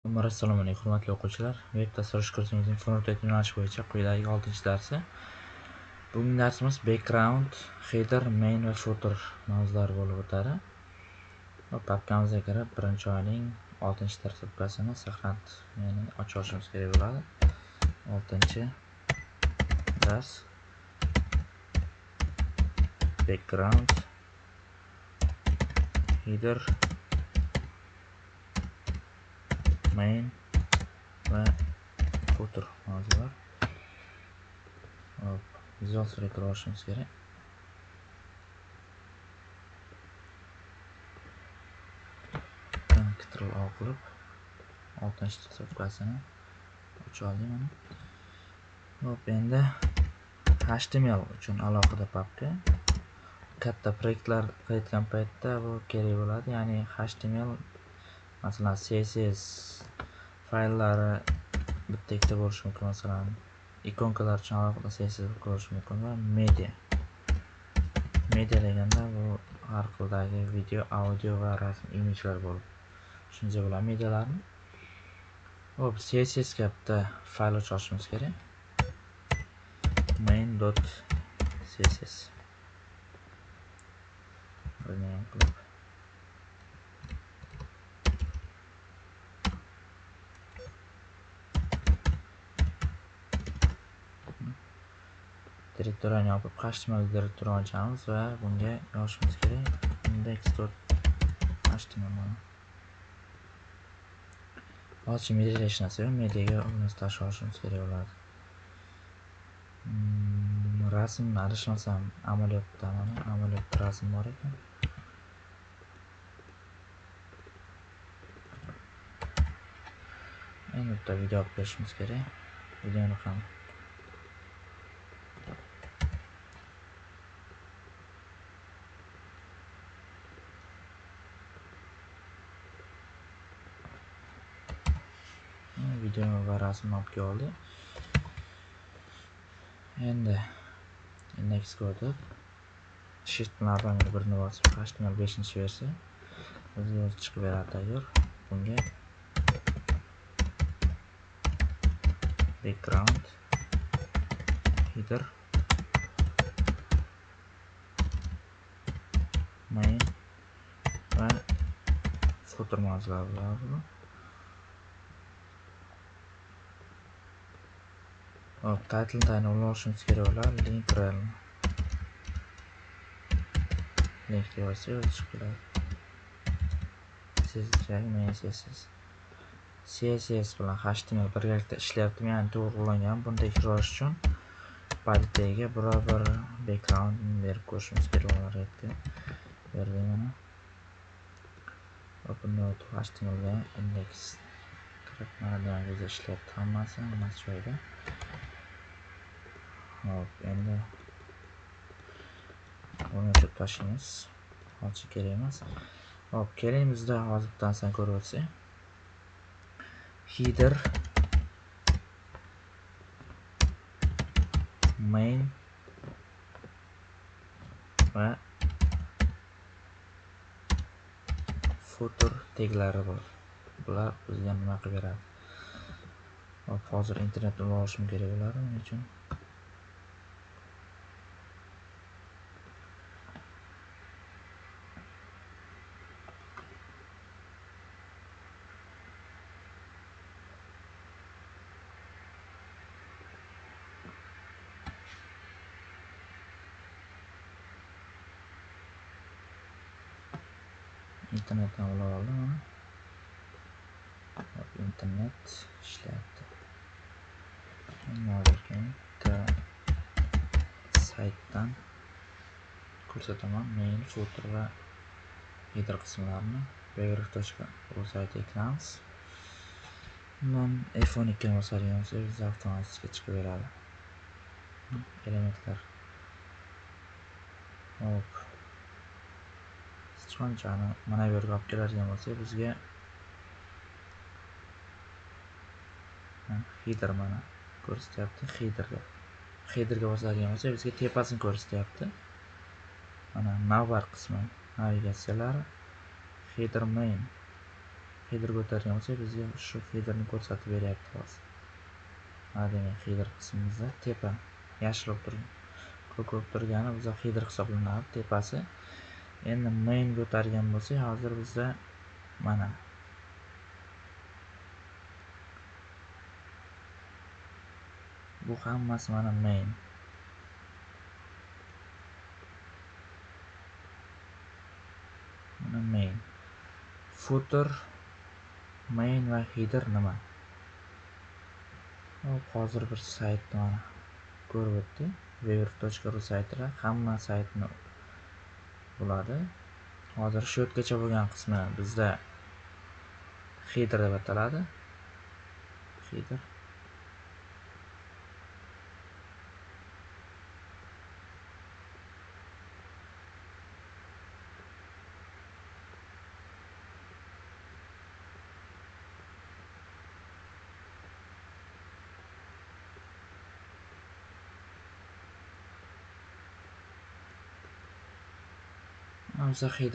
Assalomu assalomu alaykum hurmatli o'quvchilar. Veb dastur kursimizning Frontend yo'nalishi bo'yicha quyidagi 6-darsi. Bugungi darsimiz background, header, main va footer mavzulari bo'lib o'tadi. Va papkamizga kirib, birinchi oyning 6-dars papkasini saqlanib, ya'ni ochishimiz kerak bo'ladi. 6-dars background header main va footer mavzular hop vizual suratga olishimiz kerak. Ctrl o qilib oltinchi safhasini o'ch oldik mana. Hop endi html uchun alohida papka. Katta proyektlar qilayotgan paytda bu kerak bo'ladi. Ya'ni html masalan css fayllari bitta ikkita bo'lishi mumkin. Masalan ikonkalar uchun alohida css bo'lishi mumkin va media. Media deganda bu har xildagi video audio va rasm imijlar bo'lib tushunsa bo'ladi medialarni. Hop css ga bitta fayl ochishimiz kerak. Main dot css qilib direktorlarni yopib html direktorini ochamiz va bunga yozishimiz kerak. Index dot html hozircha media hech narsa yo'q mediaga uni tashlab olishimiz kerak bo'ladi. Hmm, rasm adashmasam amaliyotda mana amaliyotda rasm bor ekan. Endi bitta video olib berishimiz kerak. Videoni ham video va rasmni olib keldi. Endi index o'tib shift bilan birini bosib html beshinchi versiya. Bizga o'zi chiqib beradi tayyor. Bunga background header. Main va footer mavzulari bo'ladi hop title tayinlab olishimiz kerak bo'ladi link rel linkga yozsak o'zi chiqib keladi siz men css css bilan html birgalikda ishlayapti ya'ni to'g'ri ulangan buni tekshirish uchun palitaga biror bir background berib ko'rishimiz kerak edi. berdik mana open html htmlga index kirib mana ishlayapti hammasi hammasi joyida Uh, hop endi buni tashlaymiz hozir kerak emas hop keling bizda hozir bitta ko'rib o'tsak header. Main. Va footer teglari bor. Bular bizga nima qilib beradi? Hop hozir internetni borishim kerak bo'ladi buning uchun? Internetdan ulab oldim mana internet ishlayapti bitta saytdan ko'rsataman mail footer va header qismlarini br.uz sayt kiramiz undan f12 ni bosadigan bo'lsak avtomatik chiqib beradi elementlar hop sichqonchani mana bu yerga olib keladigan bo'lsak bizga header mana ko'rsatyapti headerga headerga bosadigan bo'lsak bizga tepasini ko'rsatyapti mana navbar qismi navigatsiyalar header main. Header ko'targan bo'lsak bizga shu headerni ko'rsatib beryapti hozir. Mana demak header qismimizda tepa. Yashil bo'lib turgan ko'k bo'lib turgani bizda header hisoblanadi tepasi. Endi main ko'targan bo'lsak hozir bizda mana. Bu hammasi mana main. Mana main. Footer main va header nima? Hozir bir saytni mana ko'rib o'tdik. Weber.ru saytida hamma saytni bo'ladi. Hozir shu yergacha bo'lgan qismi bizda header deb ataladi. Header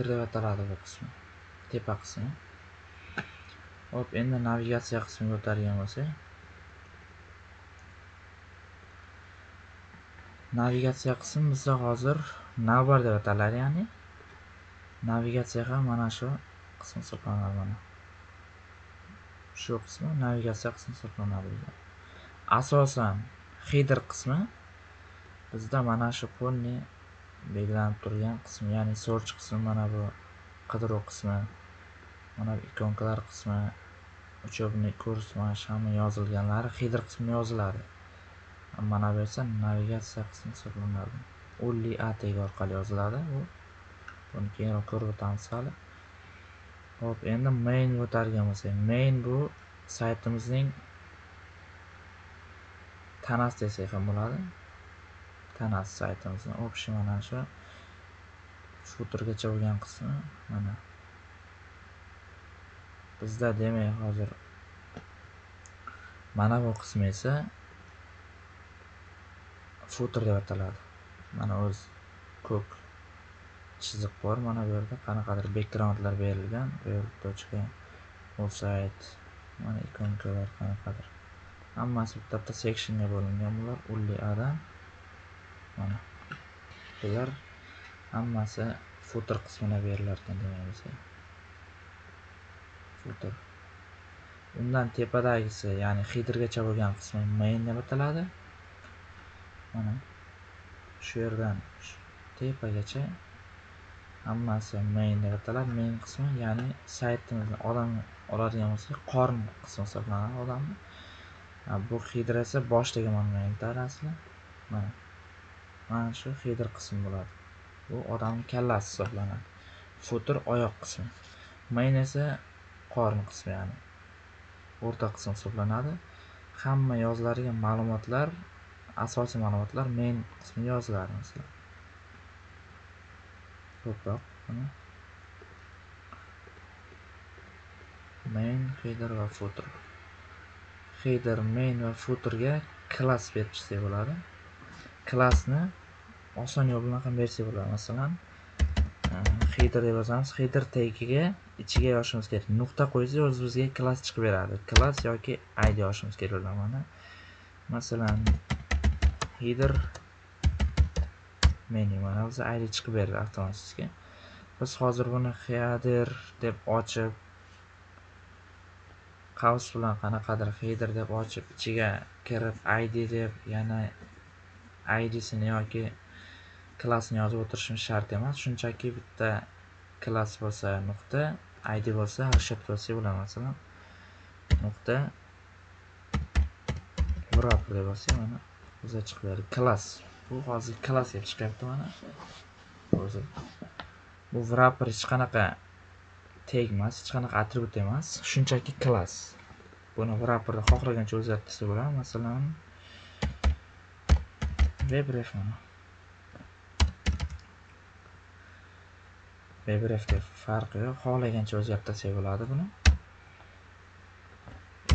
deb ataladi bu qismi. Tepa qismi. Hop, endi navigatsiya qismiga o'tadigan bo'lsak. Navigatsiya qismi bizda hozir navbar deb ataladi, ya'ni navigatsiya ham mana shu qism hisoblanadi mana. Shu qismi navigatsiya qismi hisoblanadi bizda. Asosan header qismi bizda mana shu полный belgilanib turgan qismi ya'ni search qismi mana bu qidiruv qismi mana bu ikonkalar qismi учебный kurs mana shu hamma yozilganlari header qismi yoziladi. Mana bu esa navigatsiya qismi hisoblanadi. Only a tagi orqali yoziladi u buni keyinroq ko'rib o'tamiz hali. Ho'p endi main o'tadigan bo'lsak. Main bu saytimizning tanasi desak ham bo'ladi. Tanasi saytimizni общий mana shu footergacha bo'lgan qismi mana. Bizda demak hozir mana bu qismi esa footer deb ataladi. Mana o'z ko'k chiziq bor mana bu yerda. Qanaqadir backgroundlar berilgan. Bu yerda точка website mana ikonkalar qanaqadir. Hammasi bitta bitta sectionga bo'lingan. Bular ulli adam. Bular hammasi footer qismiga berilarkan ekan demaymiz footer. Undan tepadagisi ya'ni headergacha bo'lgan qismi main deb ataladi. Mana shu yerdan tepagacha hammasi main deb ataladi. Main qismi ya'ni saytimizni odam oladigan bo'lsak qorn qismi hisoblanadi odamni. Bu header esa boshdagi monumentlar asli mana. Mana shu header qismi bo'ladi. Bu odamni kallasi hisoblanadi. Footer oyoq qismi. Main esa qorin qismi ya'ni o'rta qism hisoblanadi. Hamma yoziladigan ma'lumotlar asosiy ma'lumotlar main qismiga yoziladi masalan. Ko'proq main header va footer header main va footerga klass berib chiqsak bo'ladi. Klassni oson yo'l bilan ham bersak bo'ladi. Masalan ehm, header deb yozamiz. Header tagiga ichiga yozishimiz kerak nuqta qo'ysak o'zi bizga klass chiqib beradi. Klass yoki id yozishimiz kerak bo'ladi mana. Masalan header menu mana bizga id chiqib berdi avtomatik biz hozir buni header deb ochib qaus bilan qanaqadir header deb ochib ichiga kirib id deb yana idsini yoki klassni yozib o'tirishimiz shart emas. Shunchaki bitta klass bo'lsa nuqta id bo'lsa расчет bo'lsa bo'ladi masalan nuqta wrapper deb yozsak mana o'zi chiqib berdi klass. Bu hozir klass deb chiqyapti mana. O'zi. Bu wrapper hech qanaqa tag emas hech qanaqa atribut emas. Shunchaki klass. Buni wrapperni xohlagancha o'zgartirsa bo'ladi. Masalan WebRef mana. WebRefga farqi yo'q. Xohlagancha o'zgartirsak bo'ladi buni.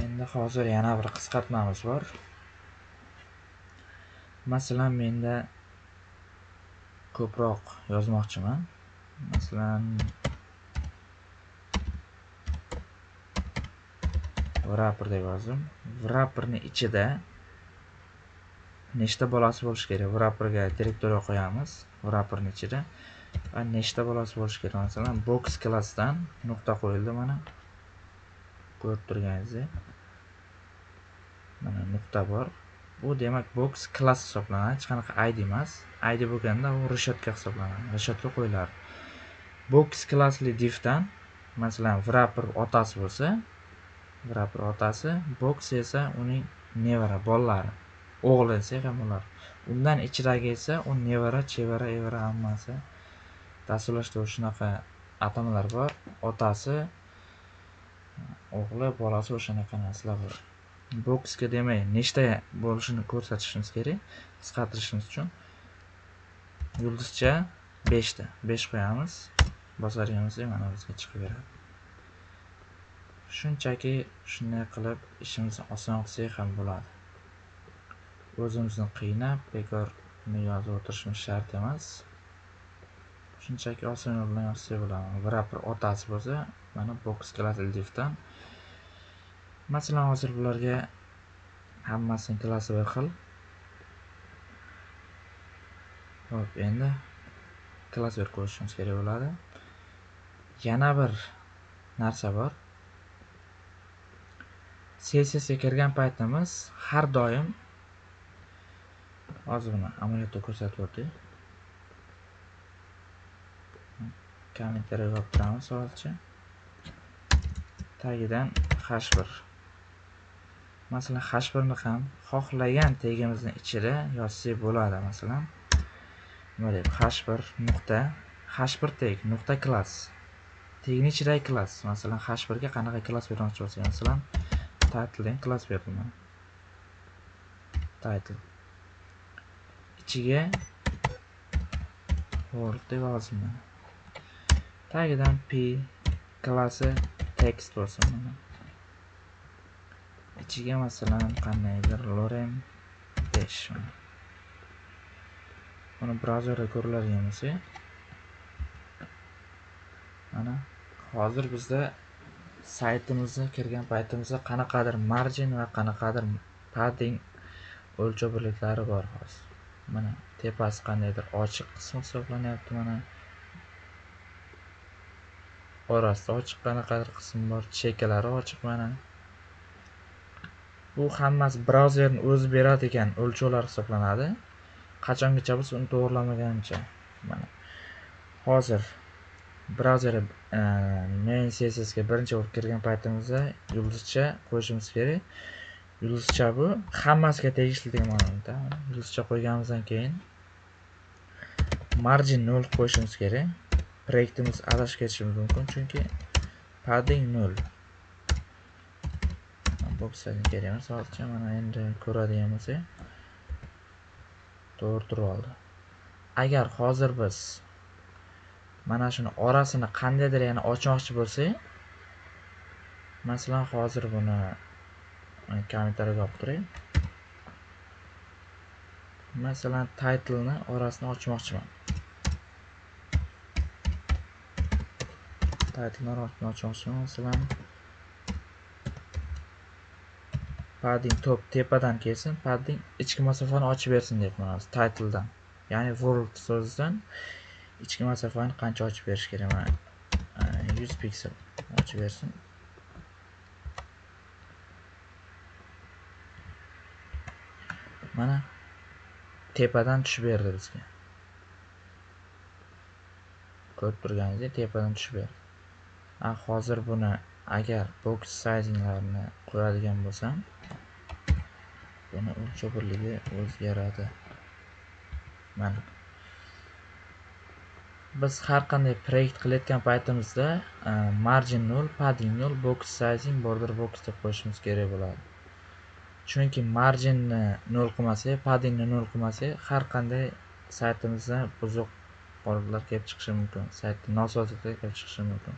Endi hozir yana bir qisqartmamiz bor. Masalan, menda ko'proq yozmoqchiman. Masalan, wrapper deb yozdim wrapperni ichida nechta bolasi bo'lishi kerak? Wrapperga direktoriya qo'yamiz wrapperni ichida. Va nechta bolasi bo'lishi kerak? Masalan box klassdan nuqta qo'yildi mana. Ko'rib turganingizdek. Mana nuqta bor. Bu demak box klass hisoblanadi. Hech qanaqa id emas. Id bo'lganda u reshetka hisoblanadi. Reshetka qo'yiladi. Box klassli divdan masalan wrapper otasi bo'lsa wrapper otasi box esa uning nevara bolalari o'g'li desak ham undan ichidagi esa u nevara chevara evara hammasi. Dasturlashda shunaqa atamalar bor. Otasi o'g'li bolasi o'shanaqa narsalar bor. Boksga demak nechta bo'lishini ko'rsatishimiz kerak qisqartirishimiz uchun. Yulduzcha beshta. Besh qo'yamiz. Bosaverganimizda mana bizga chiqib beradi shunchaki shunday qilib ishimizni oson qilsak ham bo'ladi. O'zimizni qiynab bekor yozib o'tirishimiz shart emas. Shunchaki oson yo'l bilan yozsak bo'ladi wrapper otasi bo'lsa mana box klassli divdan masalan hozir bularga hammasini klassi bir xil ho'p endi klass berib qo'yishimiz kerak bo'ladi. Yana bir narsa bor. Sessiyasiga kirgan paytimiz har doim hozir buni amaliyotda ko'rsatib o'tdik kommentariya yozib turamiz hozircha tagidan h1 masalan h1 ni ham xohlagan tegimizni ichida yozsak bo'ladi masalan. Nima deb h1 nuqta. H1 teg nuqta klass. Tegni ichidagi klass masalan h1 ga qanaqa klass bermoqchi bo'lsak masalan title degan klass berdim title. Ichiga word deb yozdim tagidan p klassi text bo'lsin mana ichiga masalan qandaydir lorem besh buni. Brauzerda ko'riladigan bo'lsa mana hozir bizda saytimizga kirgan paytimizda qanaqadir margin va qanaqadir padding o'lchov birliklari bor hozir. Mana tepasi qandaydir ochiq qismi hisoblanyapti mana. Orasida ochiq qanaqadir qism bor chekkalari ochiq mana. Bu hammasi brauzerni o'zi beradigan o'lchovlar hisoblanadi. Qachongacha biz uni to'g'irlamaguncha mana. Hozir brauzer e, main sessiyasiga birinchi bo'lib kirgan paytimizda yulduzcha qo'yishimiz kerak. Yulduzcha bu hammasiga tegishli degan ma'noda yulduzcha qo'yganimizdan keyin margin nol qo'yishimiz kerak. Proyektimiz adashib ketishimiz mumkin chunki padding nol. Bo'psani kerak emas hozircha mana endi ko'radigan bo'lsak to'g'ri turib oldi. Agar hozir biz mana shuni orasini qandaydir yana ochmoqchi bo'lsak masalan hozir buni kommentariyga olib turing masalan titlni orasini ochmoqchiman. Titlni orasini ochmoqchiman. Masalan padding top tepadan kelsin padding ichki masofani ochib bersin deyapman title titledan ya'ni world so'zidan ichki masofani qancha ochib berish kerak? Mana e, yuz piksel ochib bersin. Mana tepadan tushib berdi bizga. Ko'rib turganingizdek tepadan tushib berdi. Hozir buni agar box sizinglarni qo'yadigan bo'lsam buni o'lchov birligi o'zgaradi. Mana. Biz har qanday proyekt qilayotgan paytimizda margin nol padding nol box sizing border box deb qo'yishimiz kerak bo'ladi. Chunki marginni nol qilmasak paddingni nol qilmasak har qanday saytimizda buzuq holatlar kelib chiqishi mumkin saytni nosozliklar kelib chiqishi mumkin.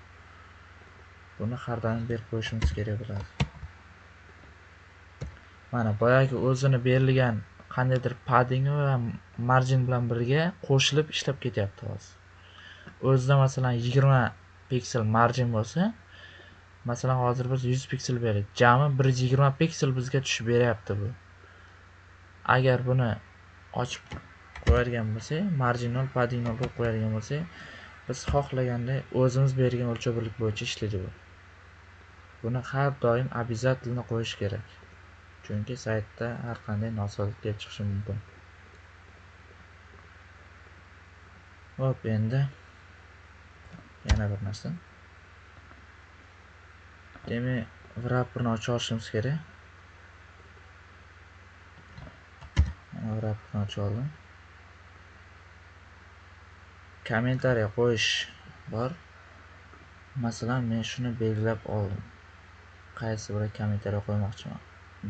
Buni har doim berib qo'yishimiz kerak bo'ladi. Mana boyagi o'zini berilgan qandaydir padding va margin bilan birga qo'shilib ishlab ketyapti hozir. O'zida masalan yigirma piksel margin bo'lsa masalan hozir biz 100 piksel berdik. Jami 120 piksel bizga tushib beryapti bu. Agar buni ochib qo'yadigan bo'lsak marginal padinal qilib qo'yadigan bo'lsak biz xohlaganday o'zimiz bergan o'lchov birlik bo'yicha ishlaydi bu. Buni har doim обязательно qo'yish kerak. Chunki saytda har qanday nosozlik kelib chiqishi mumkin. Hop endi yana bir narsa. Demak wrapperni ochib olishimiz kerak. Wrapperni ochib oldim. Kommentariy qo'yish bor. Masalan men shuni belgilab oldim. Qaysi biri kommentariy qo'ymoqchiman?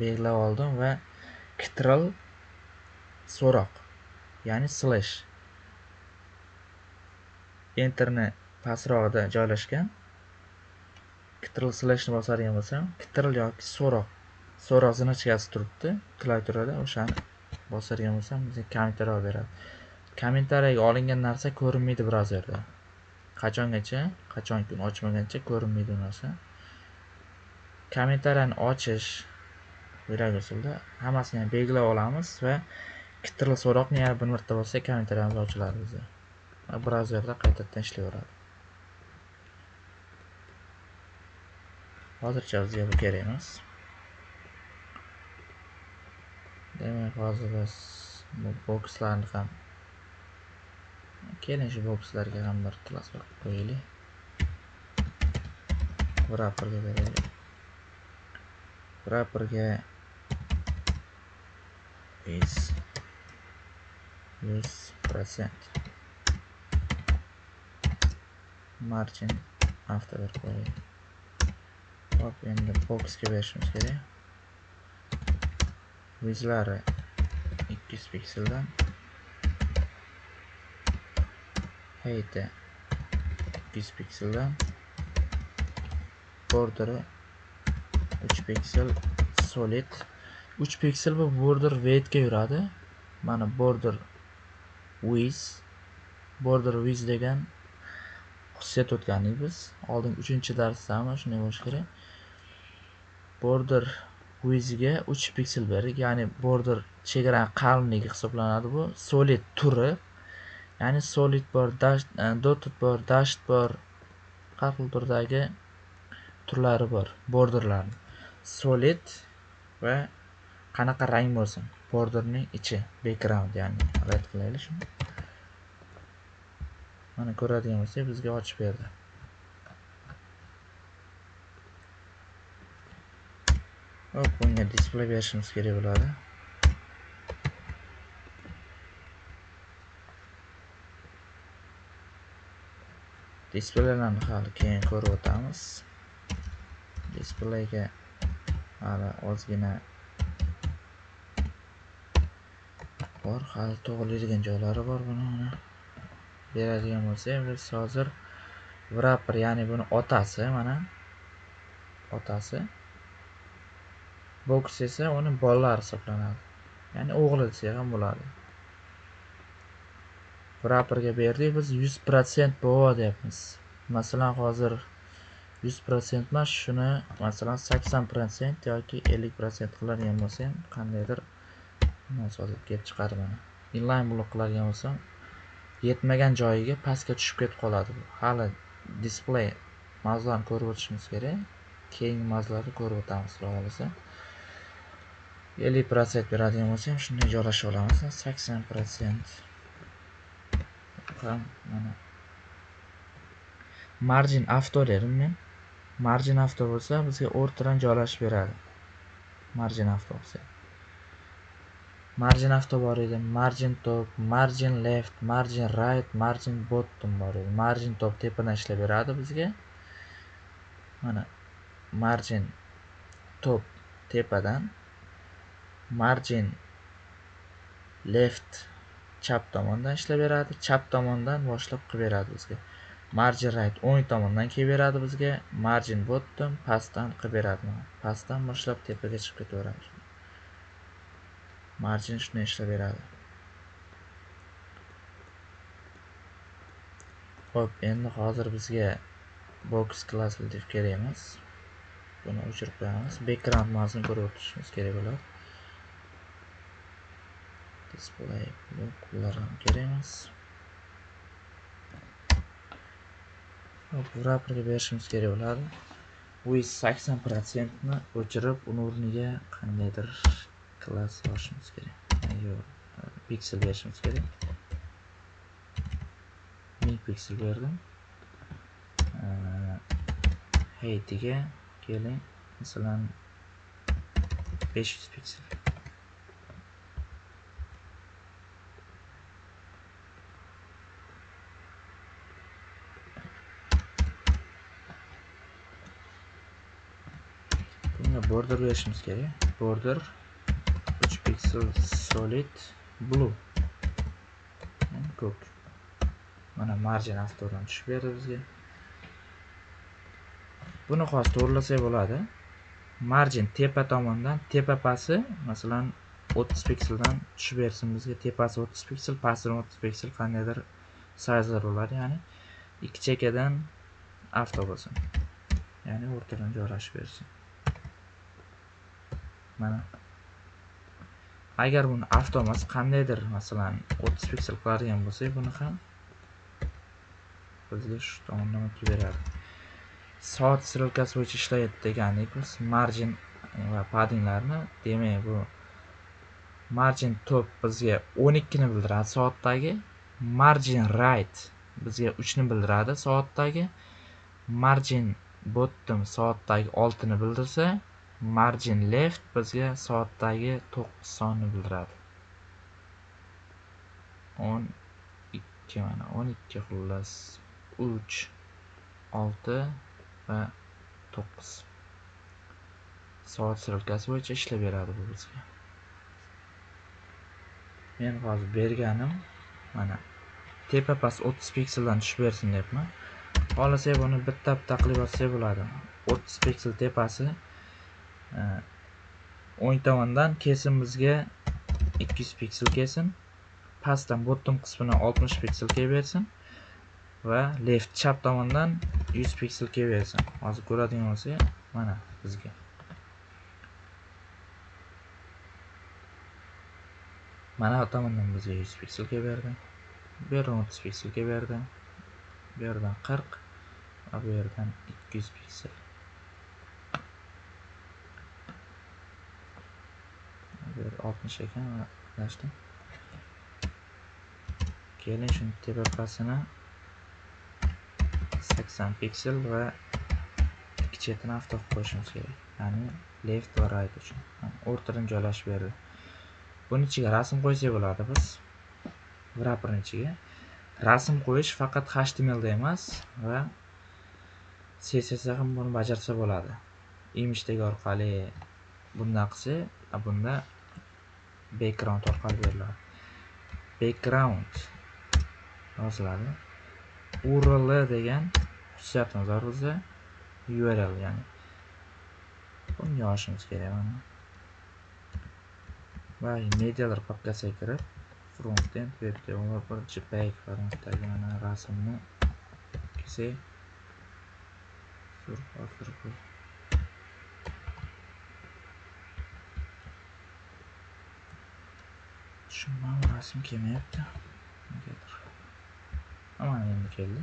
Belgilab oldim va ctrl so'roq ya'ni slash. Enterni pastrog'ida joylashgan. Ctrl slashni bosadigan bo'lsam ctrl yoki so'roq so'roq zinachkasi turibdi. Klaviaturada o'shani bosadigan bo'lsam bizga kommentariy olib beradi. Kommentariyga olingan narsa ko'rinmaydi brauzerda qachongacha? Qachonki uni ochmaguncha ko'rinmaydi u narsa. Kommentariyani ochish yurak usulda hammasini ham belgilab olamiz va ctrl so'roqni yana bir marta bossak kommentariyamiz ochiladi bizda va brauzerda qaytadan ishlayveradi. Hozircha bizga bu kerak emas demak hozir biz bu bokslarni ham keling shu bokslarga ham bir transfer qilib qo'yaylik. Wrapperga beraylik. Wrapperga is yuz protsent margin after berib qo'yaylik hop endi fokusga berishimiz kerak. Vizlari ikki yuz pikseldan heyti 200 pikseldan borderi 3 piksel solid. 3 piksel bu border weightga yuradi. Mana border width border width degan xususiyat o'tgandik biz. Oldin 3 darsda ham shunday bo'lishi kerak. Border widthga 3 piksel berdik. Ya'ni border chegara qalinligi hisoblanadi bu. Solid turi. Ya'ni solid bor dash e, dotted bor dasht bor har xil turdagi turlari bor borderlarni. Solid va qanaqa rang bo'lsin? Borderning ichi background ya'ni red qilaylik shuni. Mana ko'radigan bo'lsak bizga ochib berdi. Hop bunga display berishimiz kerak bo'ladi. Displeylarni hali keyin ko'rib o'tamiz. Displeyga hali ozgina bor hali to'g'rilaydigan joylari bor buni mana beradigan bo'lsak biz hozir wrapper ya'ni buni otasi mana otasi. Boks esa uni bolalari hisoblanadi. Ya'ni o'g'li desak ham bo'ladi. Wrapperga berdik biz yuz protsent bo deyapmiz. Masalan hozir yuz protsent emas shuni masalan sakson protsent yoki ellik protsent qiladigan bo'lsam qandaydir nosozlik kelib chiqadi mana. Inline blok qiladigan bo'lsam yetmagan joyiga pastga tushib ketib qoladi. Hali displey mavzularni ko'rib o'tishimiz kerak keyingi mavzularni ko'rib o'tamiz xudo xohlasa ellik protsent beradigan bo'lsam shunday joylashib olamiz sakson protsent ham mana. Margin avto dedim men. Margin avto bo'lsa bizga o'rtadan joylashib beradi. Margin avto bo'lsa margin avto bor edi. Margin top margin left margin right margin bottom bor edi. Margin top tepadan ishlab beradi bizga. Mana margin top tepadan margin left chap tomondan ishlab beradi chap tomondan boshlab qilib beradi bizga. Margin right o'ng tomondan kelib beradi bizga. Margin bottom pastdan qilib beradi. Pastdan boshlab tepaga chiqib ketaveramiz. Margin shunday ishlab beradi. Ho'p endi hozir bizga box class div kerak emas. Buni o'chirib qo'yamiz. Background mavzusini ko'rib o'tishimiz kerak bo'ladi. Display bular ham kerak emas wrapperga berishimiz kerak bo'ladi with sakson protsentni o'chirib uni o'rniga qandaydir klass olishimiz kerak yo'q piksel berishimiz kerak ming piksel berdim heytiga keling masalan 500 piksel bunga border berishimiz kerak border 3 piksel solid blue. Ko'k mana margin avtodan tushib berdi bizga. Buni hozir to'g'irlasak bo'ladi. Margin tepa tomondan tepa pasi masalan 30 pikseldan tushib bersin bizga. Tepasi 30 piksel pastini 30 piksel qandaydir sayzlar bo'ladi ya'ni ikki chekkadan avto bo'lsin. Ya'ni o'rtadan joylashib bersin. Mana. Agar buni avtomas qandaydir masalan 30 piksel qiladigan bo'lsak buni ham bizga shu tomondan o'tib beradi soat strelkasi bo'yicha ishlaydi degandik biz margin va paddinglarni demak bu margin top bizga 12 ni bildiradi soatdagi margin right bizga 3 ni bildiradi soatdagi margin bottom soatdagi 6 ni bildirsa margin left bizga soatdagi to'qqiz sonni bildiradi. 12 mana 12 xullas 3 6 va 9 soat strelkasi bo'yicha ishlab beradi bu bizga. Men hozir berganim mana tepa past 30 pikseldan tushib bersin deyapman xohlasak buni bitta bitta qilib yozsak bo'ladi. 30 piksel tepasi o'ng tomondan kesim bizga 200 piksel kelsin. Pastdan bottom qismini 60 piksel kelib bersin va left chap tomondan 100 piksel kelaversin hozir ko'radigan bo'lsak mana bizga. Mana bu tomondan bizga 100 piksel kelaverdi bu yerdan 30 piksel kelaverdi bu yerdan 40 va bu yerdan 200 piksel. Oltmish 60 ekan adashdim. Keling shuni tepasini 80 piksel va ikki chetini avto qilib qo'yishimiz kerak. Ya'ni left va right uchun. O'rtadan joylashib berdi. Buni ichiga rasm qo'ysak bo'ladi biz. Wrapperni ichiga. Rasm qo'yish faqat htmlda emas va css ham buni bajarsa bo'ladi. Image tag orqali bunday qilsa bunda background orqali beriladi. Background yoziladi url degan xususiyatimiz bor bizda url ya'ni buni yozishimiz kerak mana. Va medialar papkasiga kirib frontend web developer jpeg formatdagi mana rasmni kelsak tushunmadim rasm kelmayapti negadir mana endi keldi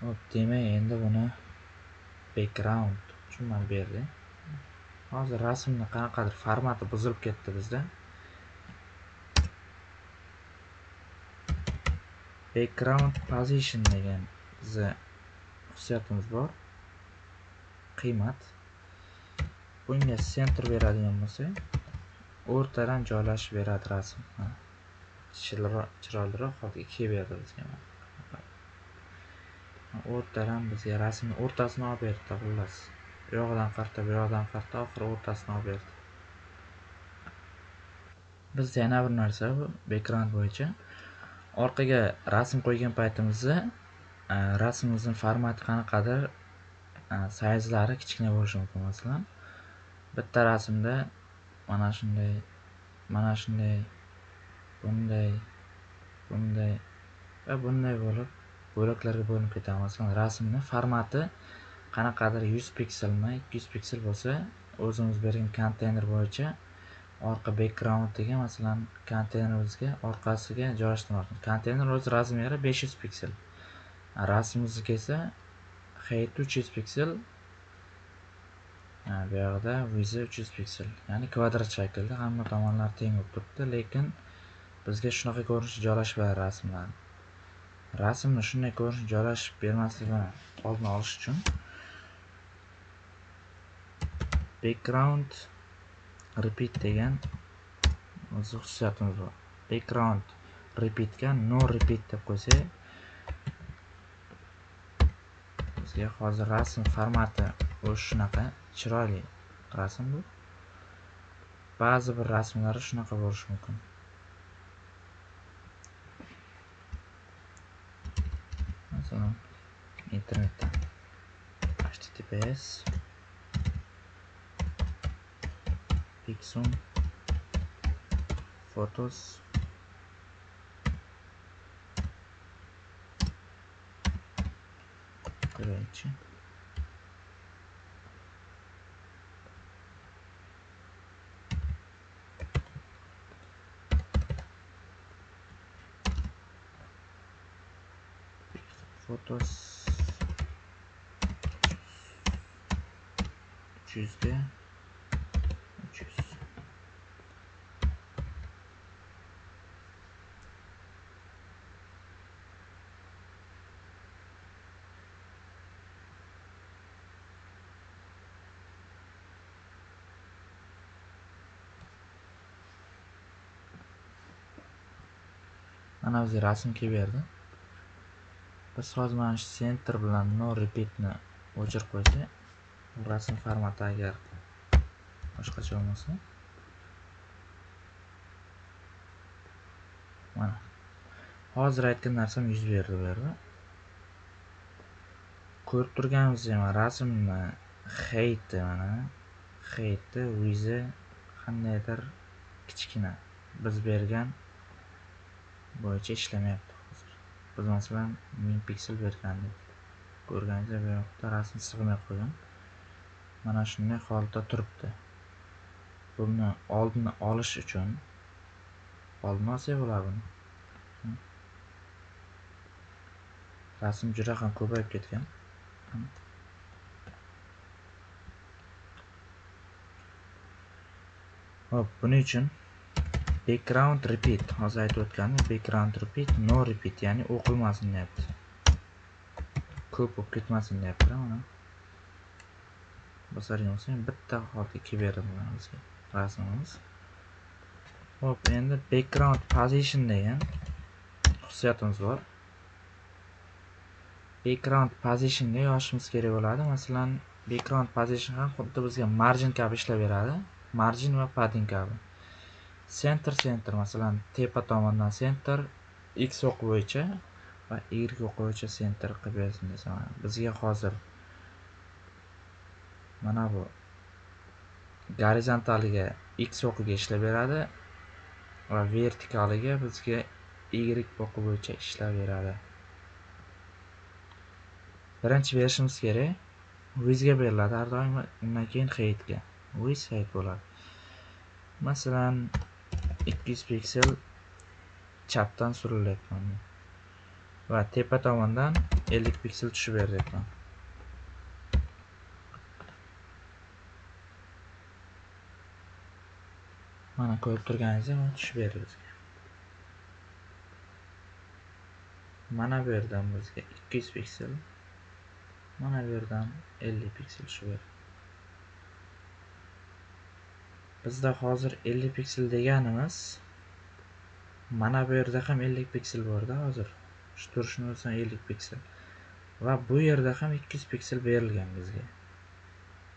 hop demak endi buni background uchun mana berdi hozir rasmni qanaqadir formati buzilib ketdi bizda background position degan bizni xususiyatimiz bor. Qiymat. Bunga center beradigan bo'lsak o'rtadan joylashib beradi rasm. Chiroyliroq holga kelib bizga. O'rtadan bizga rasmni o'rtasini olib berdi xullas. Bu yog'idan qarta bu yoqdan qarta oxiri o'rtasini olib berdi. Bizda yana bir narsa bu background bo'yicha. Orqaga rasm qo'ygan paytimizda e, rasmimizni formati qanaqadir e, sayzlari kichkina bo'lishi mumkin masalan. Bitta rasmda mana shunday mana shunday bunday bunday va bunday bo'lib bo'laklarga bo'linib ketadi masalan rasmni formati qanaqadir 100 pikselmi 200 piksel bo'lsa o'zimiz bergan konteyner bo'yicha orqa backgroundiga masalan konteynerimizga orqasiga joylashtirmoqchimiz konteyner o'z razmeri 500 piksel. Rasmimizga esa height 300 piksel bu yoqda vizi 300 piksel. Ya'ni kvadrat shaklda hamma tomonlari teng bo'lib turibdi lekin bizga shunaqa ko'rinish joylashib beradi rasmlar. Rasmni shunday ko'rinish joylashib bermasligini oldini olish uchun background repeat degan o'zi xususiyatimiz bor. Background repeatga no repeat deb qo'ysak bizga hozir rasm formati o'sha shunaqa chiroyli rasm bu ba'zi bir rasmlari shunaqa bo'lishi mumkin masalan internetdan https pixum photos короче fotos. 300'de 300 mana o'zi rasm kelib berdi biz hozir mana shu center bilan no repeatni o'chirib qo'ysak rasm formati agar boshqacha bo'lmasa mana. Hozir aytgan narsam yuz berdi bu yerda. Ko'rib turganimizdek mana rasmni heyti mana. Heyti vizi qandaydir kichkina biz bergan bo'yicha ishlamayapti. Biz masalan ming piksel bergandik ko'rganingizda bu yoqda rasm sig'may qolgan mana shunday holatda turibdi. Buni oldini olish uchun oldini olsak bo'ladi buni rasm juda ham ko'payib ketgan. Hop buning uchun background repeat. Hozir aytib o'tganim background repeat no repeat. Ya'ni o'qilmasin deyapti. Ko'p bo'lib ketmasin deyapti mana bosadigan bo'lsang bitta holda kelib beradi bizga rasmimiz. Hop endi background position degan xususiyatimiz bor. Background positionga yozishimiz kerak bo'ladi. Masalan background position ham xuddi bizga margin kabi ishlab beradi. Margin va padding kabi. Center center masalan tepa tomondan center x o'qi bo'yicha va y o'qi bo'yicha center qilib bersin desam bizga hozir mana bu gorizontaliga x o'qiga ishlab beradi va vertikaliga bizga y o'qi bo'yicha ishlab beradi. Birinchi berishimiz kerak. Vizga beriladi har doim undan keyin heightga wiz height bo'ladi. Masalan 200 piksel chapdan surilyapman va tepa tomondan 50 piksel tushib beryapman. Mana ko'rib turganingizdek mana tushib berdi bizga. Mana bu yerdan bizga 200 piksel mana bu yerdan 50 piksel tushib berdi. Bizda hozir 50 piksel deganimiz mana bu yerda ham 50 piksel borda hozir. Shu turishini o'lsam 50 piksel. Va bu yerda ham 200 piksel berilgan bizga.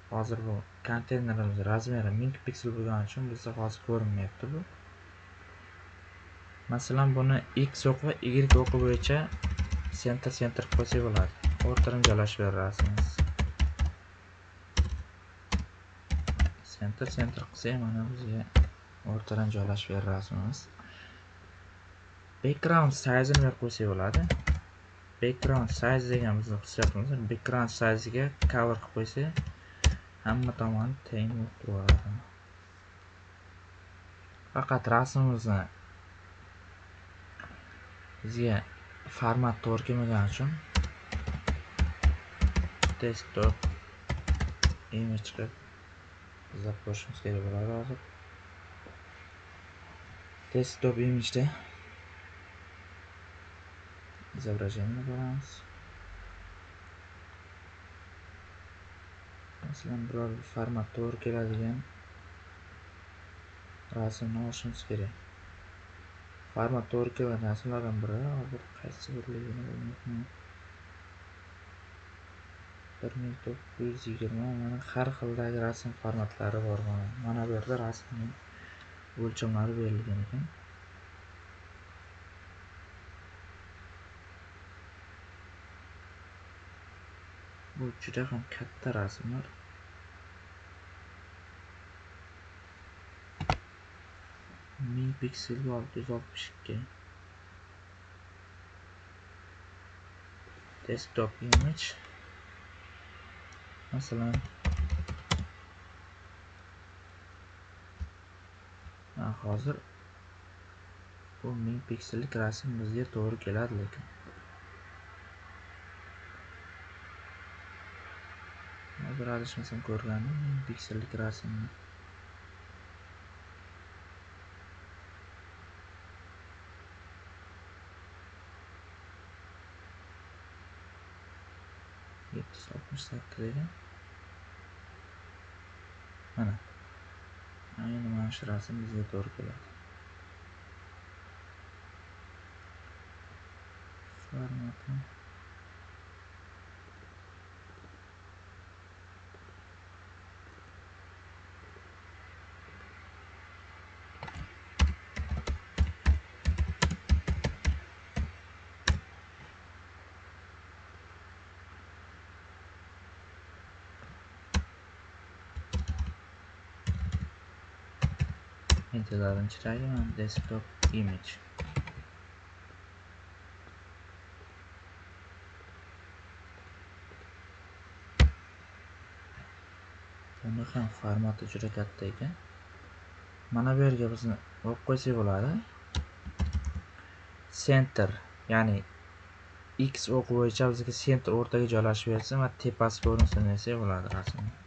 Hozir bu konteynerimiz razmeri 1000 piksel bo'lgani uchun bizda hozir ko'rinmayapti bu. Masalan buni x o'qi va y o'qi bo'yicha center center qilib qo'ysak bo'ladi. O'rtadan joylashib berasimiz center center qilsak mana bizga o'rtadan joylashib berib rasmimiz background size'ini berib qo'ysak bo'ladi? Background size degan bizni xususiyatimiz background size'iga cover qilib qo'ysak hamma tomoni teng bo'lib turaveradi faqat rasmimizni bizga format to'g'ri kelmagani uchun desktop image qilib izlab ko'rishimiz kerak bo'ladi hozir desktop imageda изображение qilamiz masalan biror format to'g'ri keladigan rasmni olishimiz kerak format to'g'ri kelgan rasmlardan biri hozir qaysi birligini bilmayapman bir ming to'qqiz yuz yigirma mana har xildagi rasm formatlari bor mana. Mana bu yerda rasmning o'lchamlari berilgan ekan. Bu juda ham katta rasmlar. Ming pikselga olti yuz oltmish ikki desktop image. Masalan. Hozir bu ming piksellik rasm bizga to'g'ri keladi lekin hozir adashmasam ko'rganim ming piksellik rasmni. Ko'rsatdi yuz mana ayni mana shu rasm bizga to'g'ri keladi formatni formati Entilardan chiqarayman desktop image. Buni ham formati juda katta ekan. Mana bu yerga bizni olib qo'ysak bo'ladi. Center ya'ni x o'q bo'yicha bizga center o'rtaga joylashib bersin va tepasi ko'rinsin desak bo'ladi rasmni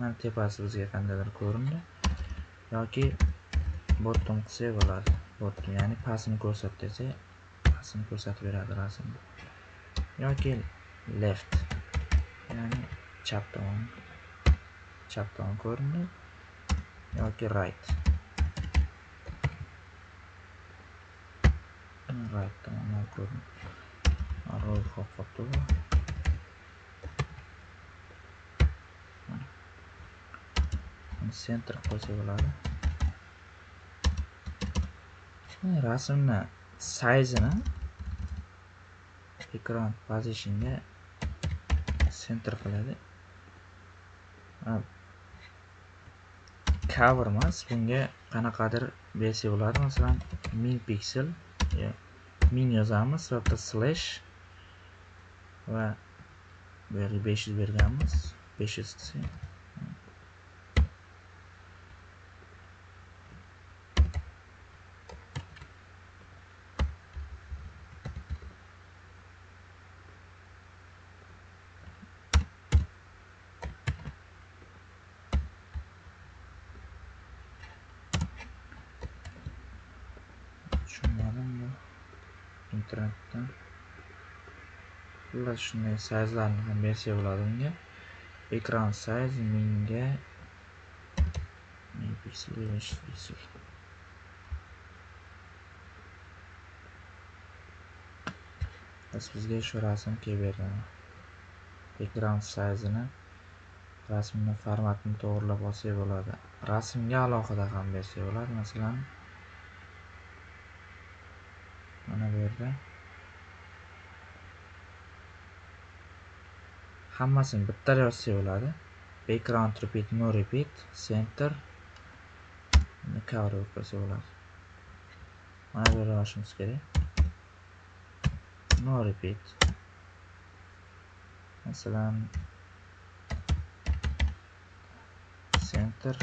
mana tepasi bizga qandaydir ko'rindi. Yoki bottom qilsak bo'ladi. Bottom ya'ni pastini ko'rsat desak pastini ko'rsatib beradi rasmni yoki left ya'ni chap tomon chap tomon ko'rindi. Yoki right. Right tomondan ko'rindi. Ro'yxat qolibdi bu. Center qo'ysa bo'ladi rasmni sayzini ekran positionga center qiladi cover emas bunga qanaqadir bersak bo'ladi masalan ming piksel ming yozamiz va bitta slash. Va. Bu yerga besh yuz berganmiz besh yuz qilsak tushunmadim bu internetdan xullas shunday sayzlarni ham bersak bo'ladi unga ekran sayz mingga ming piksel besh piksel. Biz bizga shu rasm kelib bergan ekran sayzini rasmni formatini to'g'irlab olsak bo'ladi. Rasmga alohida ham bersak bo'ladi masalan mana bu yerda hammasini bitta yozsak bo'ladi background repeat no repeat center cover bo'lib bo'ladi mana bu yerda yozishimiz kerak. No repeat. Masalan center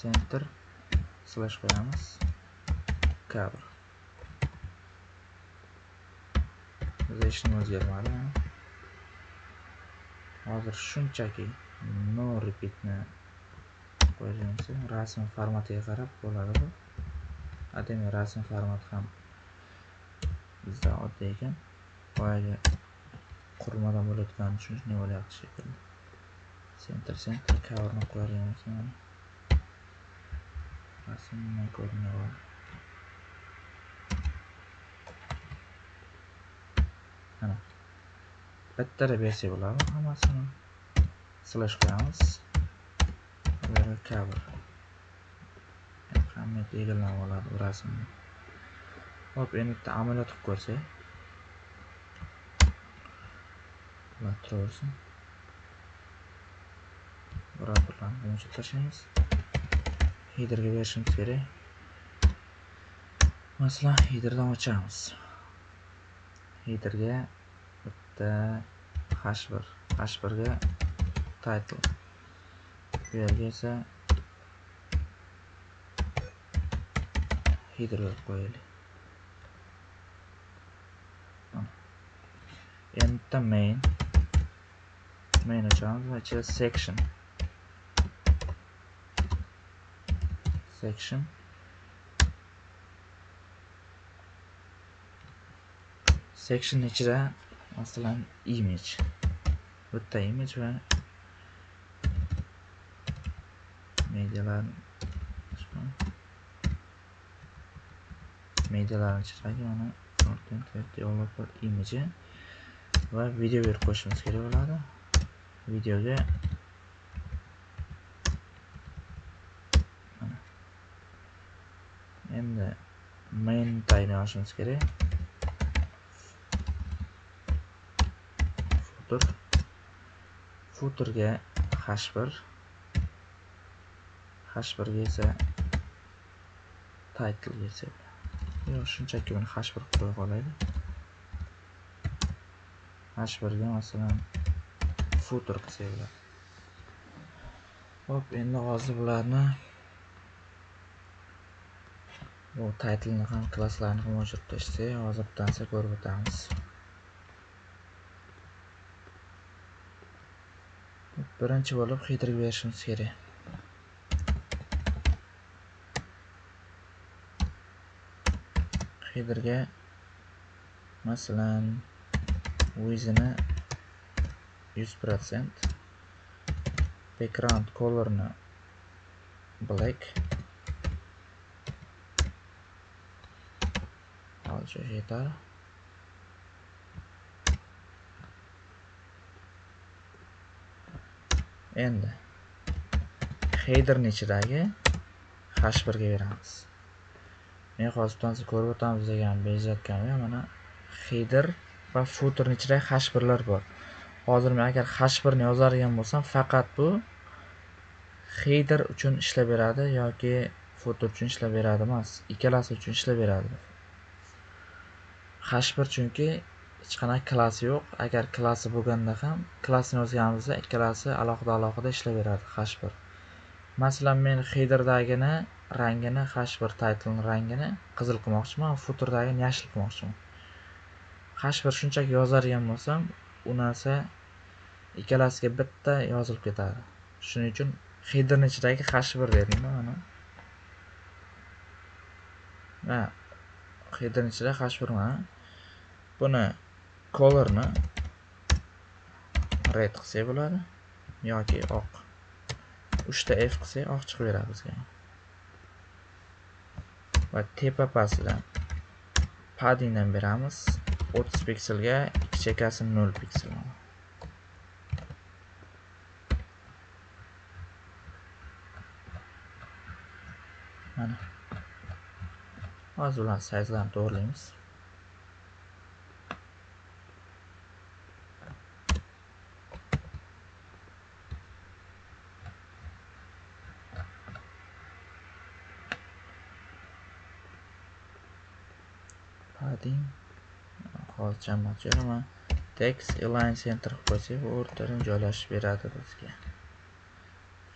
center slash qo'yamiz. Cover biza hech nima o'zgarmadi. Hozir shunchaki no repeatni qo'yganimiz rasm formatiga qarab bo'ladi bu demak rasm formati ham bizda oddiy ekan. Boyagi qurilmadan uchun shunday bo'lyapti shekilli. Center center coverni qo'yadigan ekan rasmdan ko'rinyapti mana bittada bersak bo'ladi hammasini slash qo'yamiz cover. Ahamiyati egallanib oladi bu rasmni hop endi bitta amaliyot qilib ko'rsak ular turaversin buralarni buncha tashlaymiz headerga berishimiz kerak masalan headerdan ochamiz headerga bitta h1 h1 ga title. Bu yerga esa header qo'yaylik. Endi main. Main ochamiz va ichida section. Section. Section ichida masalan image. Bitta image va medialar medialarni chiqadi mana content developer image va video berib qo'yishimiz kerak bo'ladi. Videoga endi main tagini ochishimiz kerak. Footer footerga h1 h1 ga esa title desa yo'q shunchaki buni h1 qilib qo'ya qolaylik. H1 ga masalan footer qilsak bo'ladi hop endi hozir bularni bu taytlni ham klasslarni ham o'chirib tashlasak hozir bittansa ko'rib o'tamiz. Birinchi bo'lib headerga berishimiz kerak. Headerga masalan width'ini 100% background colorni black hozir yetadi endi. Headerni ichidagi h1 ga beramiz. Men hozir bittasi ko'rib o'tamiz degan bezatganman mana header va footerni ichidagi h1lar bor. Hozir men agar h1 ni yozadigan bo'lsam faqat bu header uchun ishlab beradi yoki footer uchun ishlab beradi emas ikkalasi uchun ishlab beradi. H1 chunki hech qanaqa klassi yo'q. Agar klassi bo'lganda ham klassni yozganimizda ikkalasi alohida alohida ishlayveradi h1 masalan men headerdagini rangini h1 title rangini qizil qilmoqchiman footerdagini yashil qilmoqchiman. H1 shunchaki yozadigan bo'lsam u narsa ikkalasiga bitta yozilib ketadi. Shuning uchun headerni ichidagi h1 dedimda mana? Va headerni ichida h1 mana. Buni colorni red qilsak bo'ladi yoki oq uchta f qilsak oq chiqib beradi bizga. Va tepa pastidan paddingdan beramiz 30 pikselga ikki chekkasi 0 piksel. Mana. Hozir ularni sayzlarini to'g'rilaymiz padding hozircha hammasi tex text align center qilib qo'ysak bu o'rtadan joylashib beradi bizga.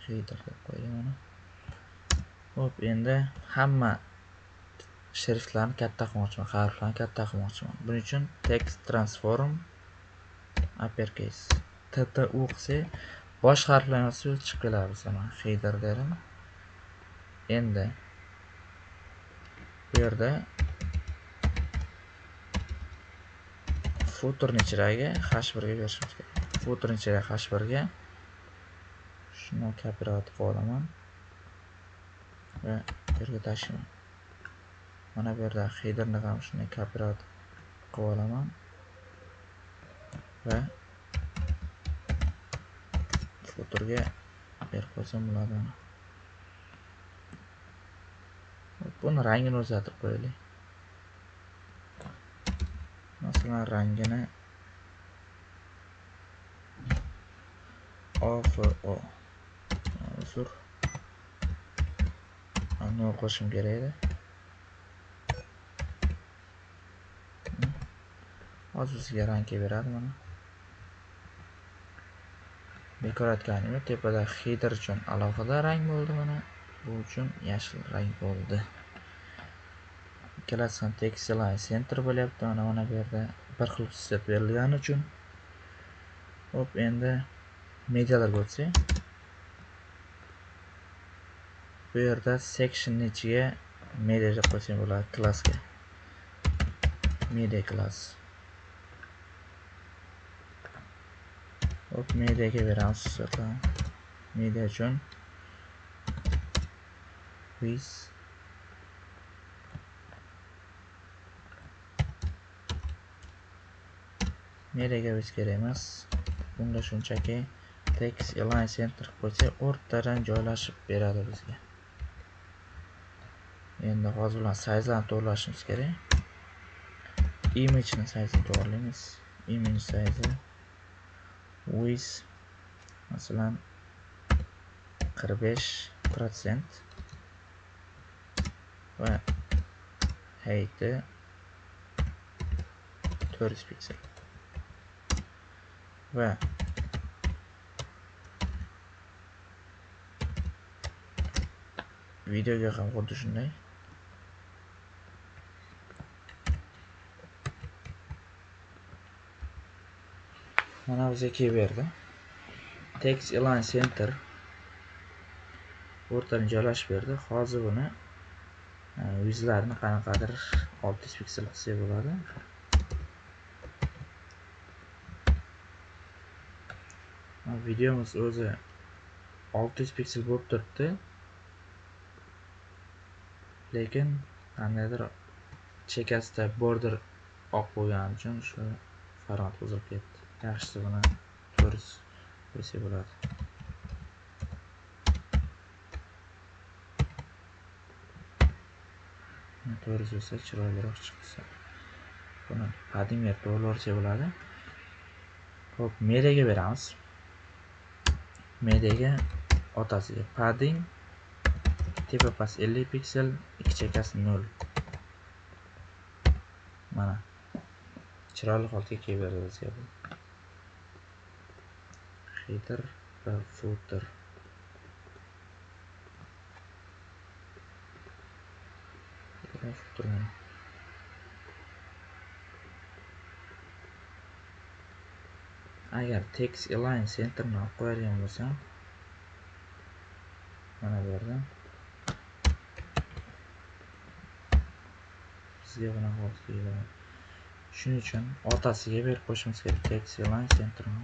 Header deb qo'ydim mana ho'p endi hamma shriftlarni katta qilmoqchiman harflarni katta qilmoqchiman. Buning uchun text transform uppercase. Tt u qilsak bosh harflar yozsa chiqib keladi bizga mana header dedim. Endi bu yerda footerni ichidagi h1 ga berishimiz kerak. Footerni ichidagi h1 ga shuni kopirovat qilib olaman. Va bu yerga tashlayman. Mana bu yerda headerni ham shunday kopirovat qilib olaman. Va footerga berib qo'ysam bo'ladi buni rangini o'zgartirib qo'yaylik. Masalan rangini ofo uzr nol qo'shishim kerak edi hozir bizga rang kelib beradi mana? Bekor aytganim tepada header uchun alohida rang bo'ldi mana? Bu uchun yashil rang bo'ldi ikkalasi ham textline center bo'lyapti. Mana mana bu yerda bir xil xususiyat berilgani uchun. Hop endi medialarga o'tsak. Bu yerda sectionni ichiga media deb qo'ysak bo'ladi klassga. Media class. Hop mediaga beramiz xususiyatlarni media uchun. With mediaga biz kerak emas bunda shunchaki text align center qo'ysak o'rtadan joylashib beradi bizga. Endi hozir bilan sayzlarni to'g'irlashimiz kerak. Imageni sayzini to'g'irlaymiz image sayzi with masalan qirq besh protsent va height'i to'rt yuz piksel. Va videoga ham xuddi shunday. Mana bizga kelib berdi text align center o'rtani joylashib berdi. Hozir buni e, yuzlarini qanaqadir 600 piksel qilsak bo'ladi videomiz o'zi 600 piksel bo'lib turibdi lekin qandaydir chekkasida border oq bo'lgani uchun shu format buzilib ketdi yaxshisi buni 400 qo'ysak bo'ladi to'g'ri bo'lsa chiroyliroq chiqsa buni padding to'g'ri bo'ladi ho'p mediaga beramiz mediaga otasiga padding tepa past 50 piksel ikki chekkasi 0 mana. Chiroyli holatga kelib berdi bizga bu. Header va footer. Agar text align centerni olib qo'yadigan bo'lsam mana bu yerda sizga bunaqa olib keladi. Shuning uchun otasiga berib qo'yishimiz kerak text align centerni.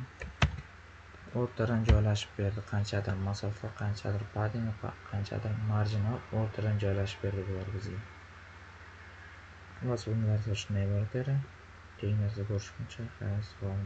O'rtadan joylashib berdi. Qanchadir masofa qanchadir padding qanchadir marjin o'rtadan joylashib berdi bular bizga. Xullas bu narsa shunday iborat edi keyingi narsa ko'rishguncha xayr sog'